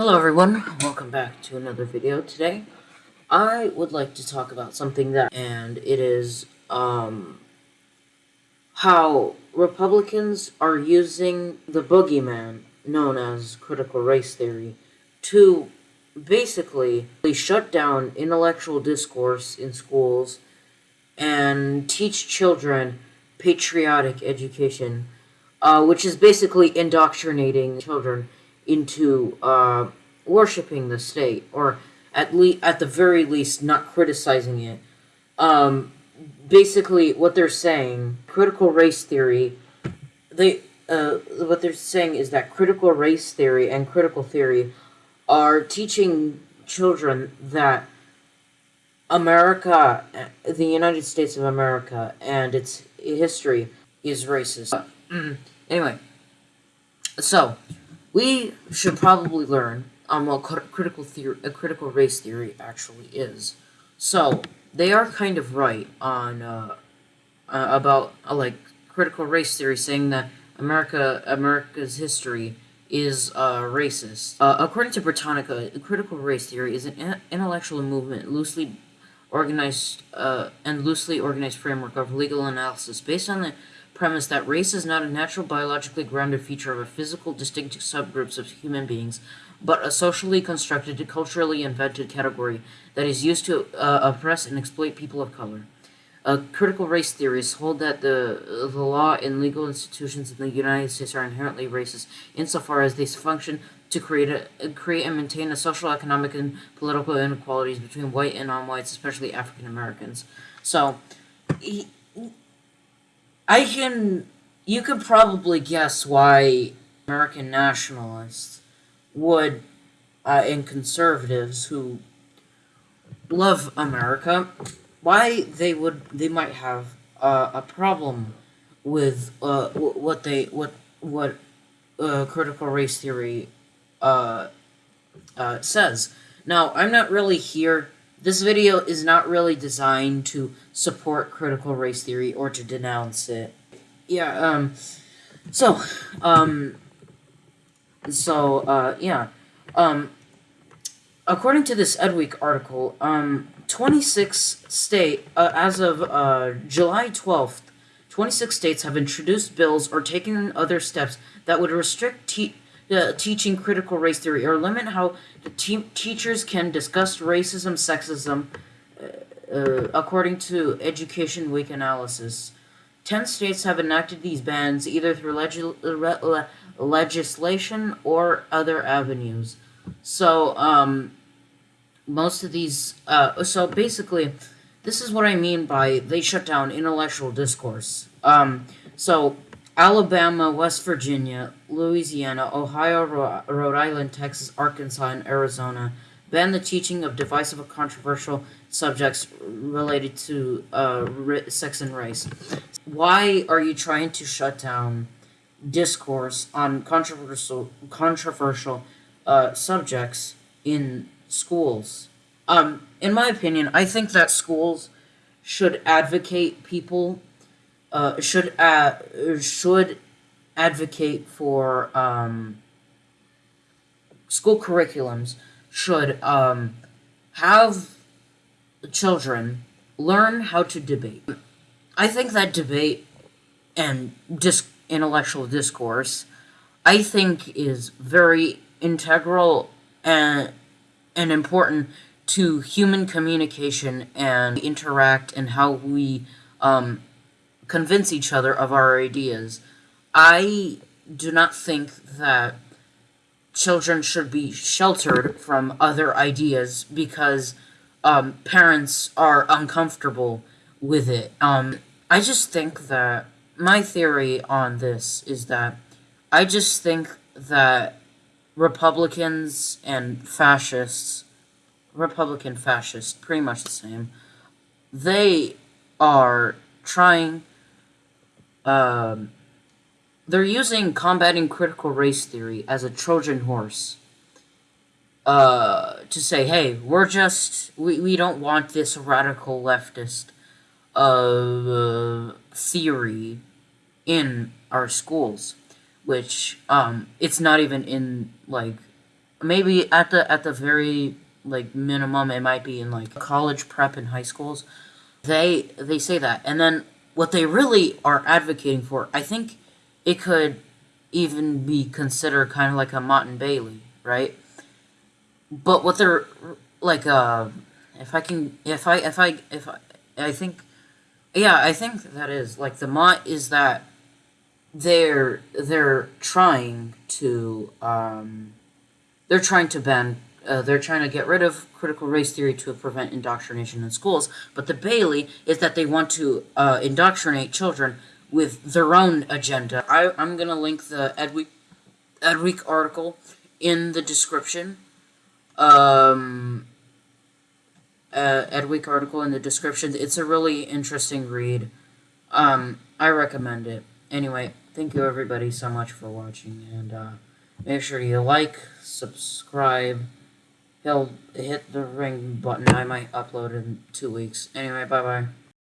Hello everyone, welcome back to another video. Today, I would like to talk about something that, and it is, um, how Republicans are using the boogeyman, known as critical race theory, to basically shut down intellectual discourse in schools and teach children patriotic education, uh, which is basically indoctrinating children into uh, worshiping the state, or at least at the very least not criticizing it. Um, basically, what they're saying, critical race theory, they uh, what they're saying is that critical race theory and critical theory are teaching children that America, the United States of America, and its history is racist. Mm, anyway, so we should probably learn um, what critical theory, a critical race theory actually is. So they are kind of right on uh, uh, about uh, like critical race theory, saying that America, America's history is uh, racist. Uh, according to Britannica, critical race theory is an intellectual movement loosely organized uh, and loosely organized framework of legal analysis based on the premise that race is not a natural biologically grounded feature of a physical distinct subgroups of human beings, but a socially constructed, culturally invented category that is used to uh, oppress and exploit people of color. Uh, critical race theorists hold that the, the law and legal institutions in the United States are inherently racist insofar as they function to create a, create and maintain a social, economic, and political inequalities between white and non-whites, especially African Americans. So, he, I can, you could probably guess why American nationalists would, uh, and conservatives who love America, why they would, they might have uh, a problem with uh, what they, what, what uh, critical race theory uh, uh, says. Now, I'm not really here this video is not really designed to support critical race theory or to denounce it. Yeah, um, so, um, so, uh, yeah, um, according to this Edweek article, um, 26 state, uh, as of, uh, July 12th, 26 states have introduced bills or taken other steps that would restrict uh, teaching critical race theory or limit how the te teachers can discuss racism, sexism, uh, uh, according to Education Week analysis. Ten states have enacted these bans either through le legislation or other avenues. So, um, most of these, uh, so basically, this is what I mean by they shut down intellectual discourse. Um, so, Alabama, West Virginia, Louisiana, Ohio, Rhode Island, Texas, Arkansas, and Arizona ban the teaching of divisive or controversial subjects related to uh, sex and race. Why are you trying to shut down discourse on controversial controversial uh, subjects in schools? Um, in my opinion, I think that schools should advocate people uh, should uh, should advocate for um, school curriculums should um, have children learn how to debate. I think that debate and dis intellectual discourse, I think, is very integral and and important to human communication and interact and how we um, convince each other of our ideas. I do not think that children should be sheltered from other ideas because um, parents are uncomfortable with it. Um, I just think that my theory on this is that I just think that Republicans and fascists, Republican fascists, pretty much the same, they are trying um, they're using combating critical race theory as a Trojan horse uh, to say, hey, we're just, we, we don't want this radical leftist uh, theory in our schools, which um, it's not even in, like, maybe at the at the very like minimum, it might be in like college prep and high schools. They they say that, and then what they really are advocating for, I think, it could even be considered kind of like a Motte and Bailey, right? But what they're like, uh, if I can, if I, if I, if I, I think, yeah, I think that is like the Motte is that they're they're trying to um, they're trying to ban uh, they're trying to get rid of critical race theory to prevent indoctrination in schools. But the Bailey is that they want to uh, indoctrinate children with their own agenda. I, I'm going to link the Edweek, Edweek article in the description. Um, uh, Edweek article in the description. It's a really interesting read. Um, I recommend it. Anyway, thank you everybody so much for watching, and uh, make sure you like, subscribe, he'll hit the ring button. I might upload in two weeks. Anyway, bye-bye.